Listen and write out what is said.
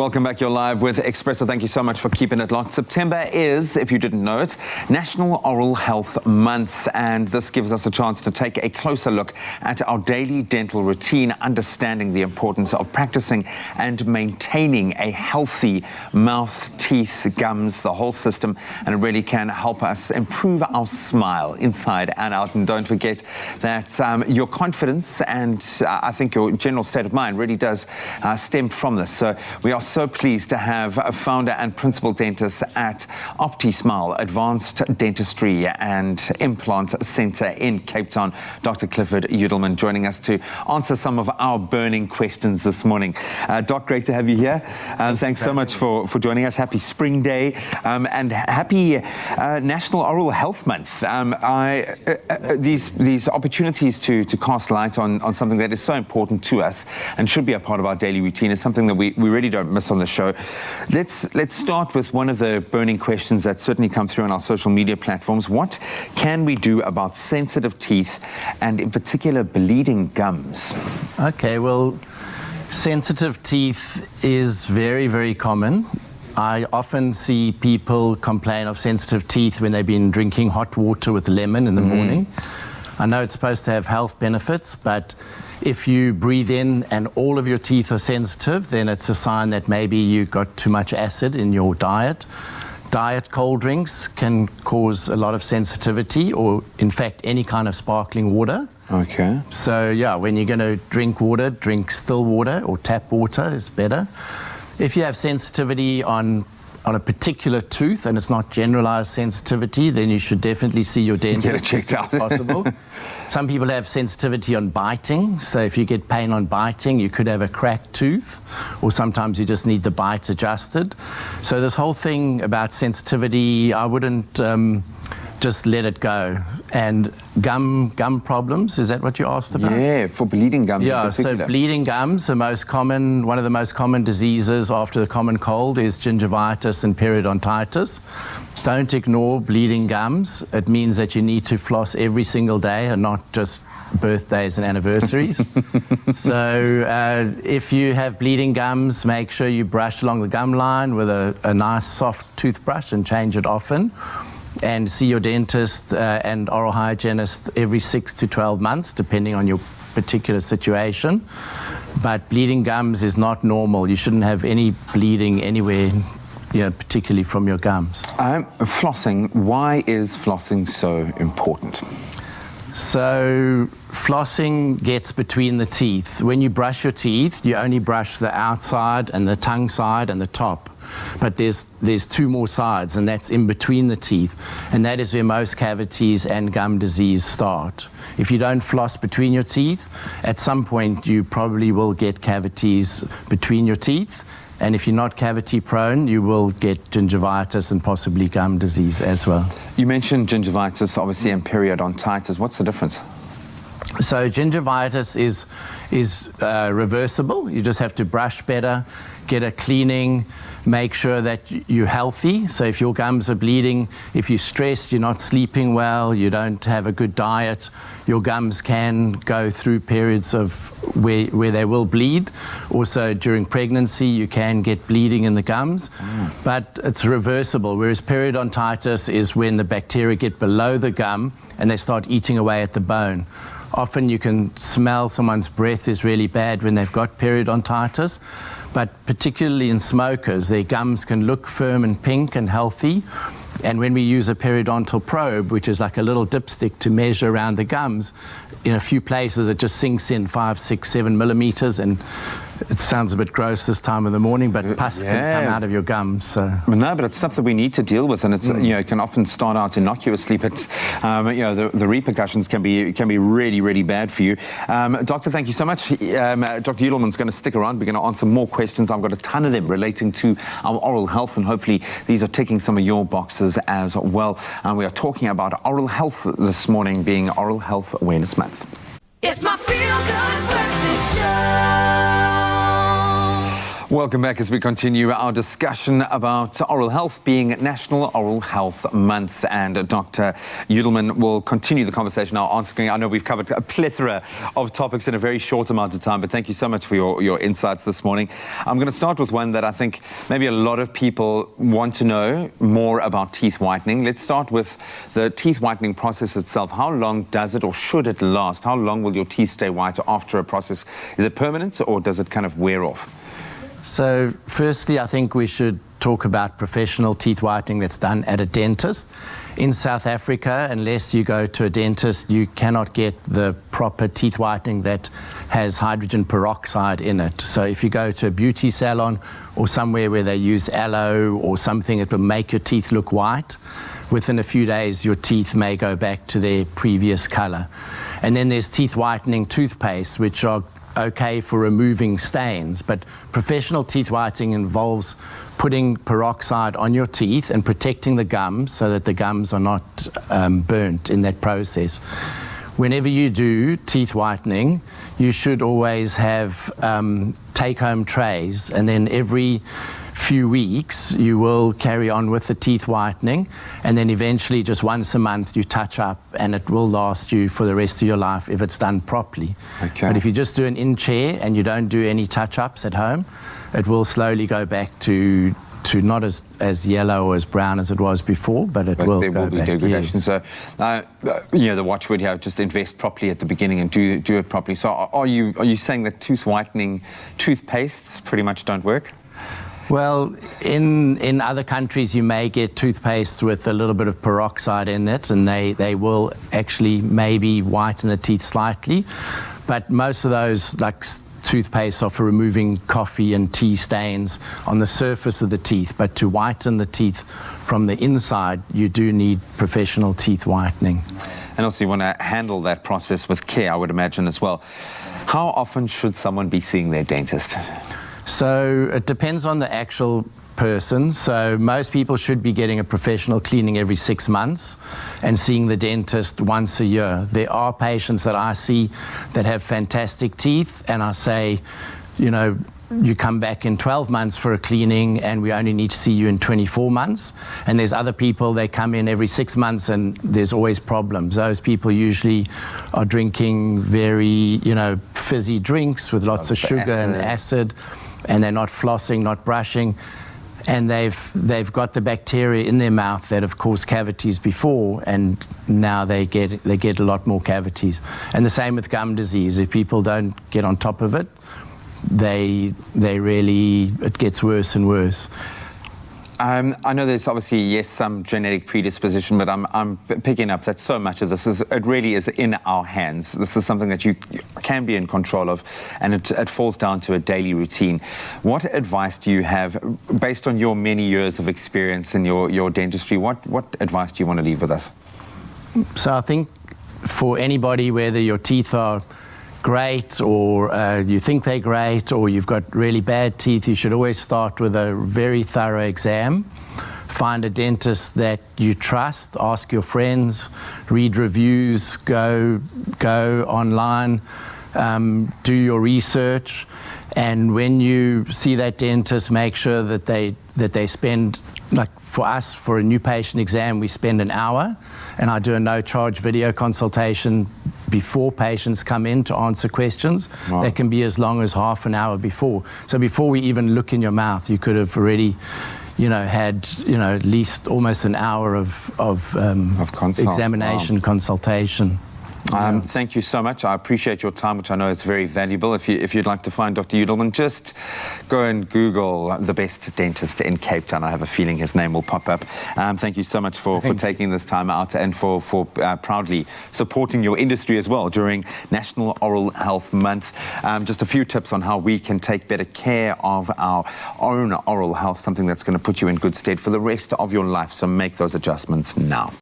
Welcome back. You're live with Expresso. Thank you so much for keeping it locked. September is, if you didn't know it, National Oral Health Month, and this gives us a chance to take a closer look at our daily dental routine, understanding the importance of practicing and maintaining a healthy mouth, teeth, gums, the whole system, and it really can help us improve our smile inside and out. And don't forget that um, your confidence and uh, I think your general state of mind really does uh, stem from this. So we are so pleased to have a founder and principal dentist at OptiSmile Advanced Dentistry and Implant Centre in Cape Town, Dr. Clifford Yudelman, joining us to answer some of our burning questions this morning. Uh, Doc, great to have you here. Uh, thanks so much for, for joining us. Happy Spring Day um, and happy uh, National Oral Health Month. Um, I, uh, uh, these, these opportunities to, to cast light on, on something that is so important to us and should be a part of our daily routine is something that we, we really don't miss on the show. Let's, let's start with one of the burning questions that certainly come through on our social media platforms. What can we do about sensitive teeth and in particular bleeding gums? Okay, well, sensitive teeth is very, very common. I often see people complain of sensitive teeth when they've been drinking hot water with lemon in the mm. morning. I know it's supposed to have health benefits, but if you breathe in and all of your teeth are sensitive, then it's a sign that maybe you've got too much acid in your diet. Diet cold drinks can cause a lot of sensitivity or, in fact, any kind of sparkling water. Okay. So, yeah, when you're going to drink water, drink still water or tap water is better. If you have sensitivity on on a particular tooth and it's not generalized sensitivity, then you should definitely see your dentist Get it checked out. possible. Some people have sensitivity on biting, so if you get pain on biting, you could have a cracked tooth, or sometimes you just need the bite adjusted. So this whole thing about sensitivity, I wouldn't um, just let it go. And gum gum problems, is that what you asked about? Yeah, for bleeding gums Yeah, so bleeding gums, the most common, one of the most common diseases after the common cold is gingivitis and periodontitis. Don't ignore bleeding gums. It means that you need to floss every single day and not just birthdays and anniversaries. so uh, if you have bleeding gums, make sure you brush along the gum line with a, a nice soft toothbrush and change it often and see your dentist uh, and oral hygienist every six to 12 months, depending on your particular situation. But bleeding gums is not normal. You shouldn't have any bleeding anywhere, you know, particularly from your gums. Um, flossing, why is flossing so important? So flossing gets between the teeth. When you brush your teeth, you only brush the outside and the tongue side and the top. But there's, there's two more sides, and that's in between the teeth. And that is where most cavities and gum disease start. If you don't floss between your teeth, at some point you probably will get cavities between your teeth. And if you're not cavity prone, you will get gingivitis and possibly gum disease as well. You mentioned gingivitis, obviously, and periodontitis. What's the difference? So gingivitis is, is uh, reversible. You just have to brush better, get a cleaning, make sure that you're healthy. So if your gums are bleeding, if you're stressed, you're not sleeping well, you don't have a good diet, your gums can go through periods of where, where they will bleed. Also during pregnancy, you can get bleeding in the gums, mm. but it's reversible. Whereas periodontitis is when the bacteria get below the gum and they start eating away at the bone. Often you can smell someone's breath is really bad when they've got periodontitis but particularly in smokers, their gums can look firm and pink and healthy. And when we use a periodontal probe, which is like a little dipstick to measure around the gums, in a few places it just sinks in five, six, seven millimeters and it sounds a bit gross this time of the morning, but pus yeah. can come out of your gums. So. No, but it's stuff that we need to deal with, and it's mm. you know it can often start out innocuously, but um, you know the, the, repercussions can be can be really really bad for you. Um, Doctor, thank you so much. Um, Dr. Yudelman's going to stick around. We're going to answer more questions. I've got a ton of them relating to our oral health, and hopefully these are ticking some of your boxes as well. And we are talking about oral health this morning, being Oral Health Awareness Month. It's my feel good breakfast show. Welcome back as we continue our discussion about oral health being National Oral Health Month. And Dr. Yudelman will continue the conversation now answering. I know we've covered a plethora of topics in a very short amount of time, but thank you so much for your, your insights this morning. I'm going to start with one that I think maybe a lot of people want to know more about teeth whitening. Let's start with the teeth whitening process itself. How long does it or should it last? How long will your teeth stay white after a process? Is it permanent or does it kind of wear off? So firstly, I think we should talk about professional teeth whitening that's done at a dentist. In South Africa, unless you go to a dentist, you cannot get the proper teeth whitening that has hydrogen peroxide in it. So if you go to a beauty salon or somewhere where they use aloe or something that will make your teeth look white, within a few days your teeth may go back to their previous color. And then there's teeth whitening toothpaste, which are okay for removing stains, but professional teeth whitening involves putting peroxide on your teeth and protecting the gums so that the gums are not um, burnt in that process. Whenever you do teeth whitening, you should always have um, take-home trays, and then every few weeks, you will carry on with the teeth whitening, and then eventually, just once a month, you touch up, and it will last you for the rest of your life if it's done properly. Okay. But if you just do an in chair and you don't do any touch ups at home, it will slowly go back to to not as, as yellow or as brown as it was before, but it but will there go will be back. degradation. Yes. So, uh, you know, the watchword here: just invest properly at the beginning and do do it properly. So, are you are you saying that tooth whitening toothpastes pretty much don't work? Well, in, in other countries, you may get toothpaste with a little bit of peroxide in it, and they, they will actually maybe whiten the teeth slightly. But most of those, like toothpaste, are for removing coffee and tea stains on the surface of the teeth. But to whiten the teeth from the inside, you do need professional teeth whitening. And also, you want to handle that process with care, I would imagine, as well. How often should someone be seeing their dentist? So it depends on the actual person. So most people should be getting a professional cleaning every six months and seeing the dentist once a year. There are patients that I see that have fantastic teeth and I say, you know, you come back in 12 months for a cleaning and we only need to see you in 24 months. And there's other people, they come in every six months and there's always problems. Those people usually are drinking very, you know, fizzy drinks with lots of sugar acid. and acid and they're not flossing, not brushing, and they've they've got the bacteria in their mouth that have caused cavities before, and now they get they get a lot more cavities. And the same with gum disease. If people don't get on top of it, they they really it gets worse and worse. Um, I know there's obviously, yes, some genetic predisposition, but I'm, I'm picking up that so much of this is, it really is in our hands. This is something that you can be in control of, and it, it falls down to a daily routine. What advice do you have, based on your many years of experience in your, your dentistry, what, what advice do you want to leave with us? So I think for anybody, whether your teeth are great or uh, you think they're great or you've got really bad teeth, you should always start with a very thorough exam. Find a dentist that you trust, ask your friends, read reviews, go, go online, um, do your research. And when you see that dentist, make sure that they, that they spend, like for us, for a new patient exam, we spend an hour and I do a no charge video consultation before patients come in to answer questions. Wow. That can be as long as half an hour before. So before we even look in your mouth, you could have already you know, had, you know, at least almost an hour of, of, um, of examination, wow. consultation. Um, thank you so much. I appreciate your time, which I know is very valuable. If, you, if you'd like to find Dr. Yudelman, just go and Google the best dentist in Cape Town. I have a feeling his name will pop up. Um, thank you so much for, for taking this time out and for, for uh, proudly supporting your industry as well during National Oral Health Month. Um, just a few tips on how we can take better care of our own oral health, something that's going to put you in good stead for the rest of your life. So make those adjustments now.